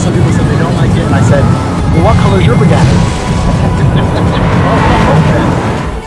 some people said they don't like it, and I said, well, what color is your Bugatti?